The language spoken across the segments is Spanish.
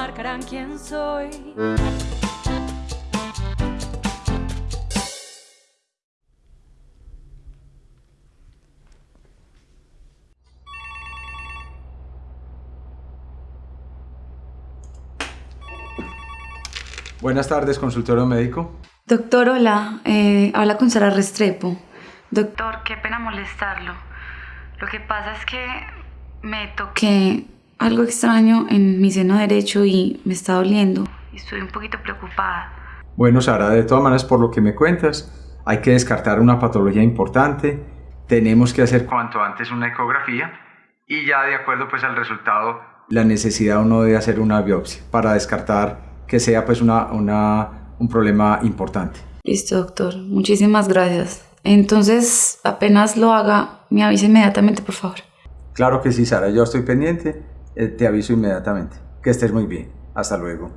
marcarán quién soy. Buenas tardes, consultorio médico. Doctor, hola. Eh, habla con Sara Restrepo. Doctor, qué pena molestarlo. Lo que pasa es que me toqué algo extraño en mi seno derecho y me está doliendo. Estoy un poquito preocupada. Bueno, Sara, de todas maneras, por lo que me cuentas, hay que descartar una patología importante. Tenemos que hacer cuanto antes una ecografía y ya de acuerdo pues al resultado, la necesidad o no de hacer una biopsia para descartar que sea pues una, una, un problema importante. Listo, doctor. Muchísimas gracias. Entonces, apenas lo haga, me avise inmediatamente, por favor. Claro que sí, Sara. Yo estoy pendiente. Eh, te aviso inmediatamente. Que estés muy bien. Hasta luego.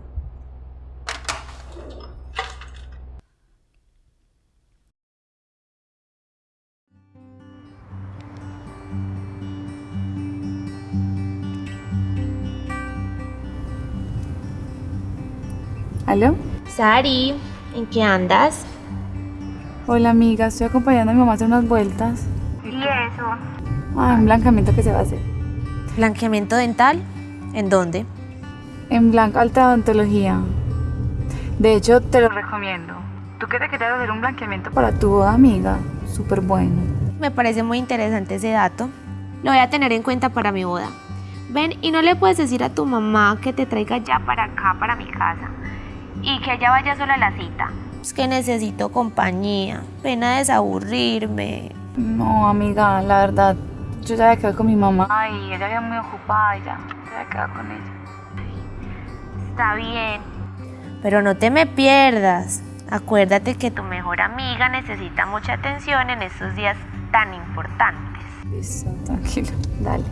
¿Aló? Sari, ¿en qué andas? Hola, amiga. Estoy acompañando a mi mamá a hacer unas vueltas. ¿Y eso? Ah, un blancamiento que se va a hacer. ¿Blanqueamiento dental? ¿En dónde? En Blanca Alta Odontología. De hecho, te lo recomiendo. ¿Tú qué te querías hacer un blanqueamiento para tu boda, amiga? Súper bueno. Me parece muy interesante ese dato. Lo voy a tener en cuenta para mi boda. Ven, y no le puedes decir a tu mamá que te traiga ya para acá, para mi casa. Y que ella vaya sola a la cita. Es que necesito compañía. Pena desaburrirme. No, amiga, la verdad, yo ya había quedado con mi mamá. Ay, ella había muy ocupada y ya, ya había quedado con ella. Está bien. Pero no te me pierdas. Acuérdate que tu mejor amiga necesita mucha atención en estos días tan importantes. Listo, tranquilo, dale.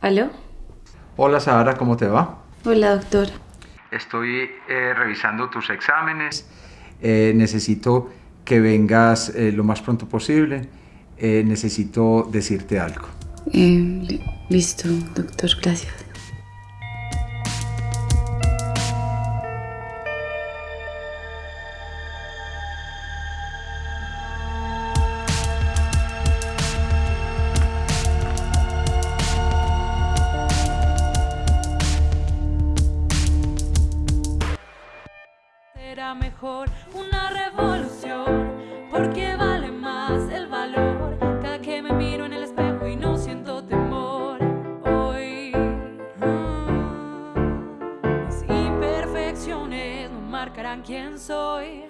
¿Aló? Hola, Sara, ¿cómo te va? Hola, doctor. Estoy eh, revisando tus exámenes. Eh, necesito que vengas eh, lo más pronto posible. Eh, necesito decirte algo. Eh, li- listo, doctor, gracias. Mejor una revolución, porque vale más el valor. Cada que me miro en el espejo y no siento temor. Hoy, mis imperfecciones no marcarán quién soy.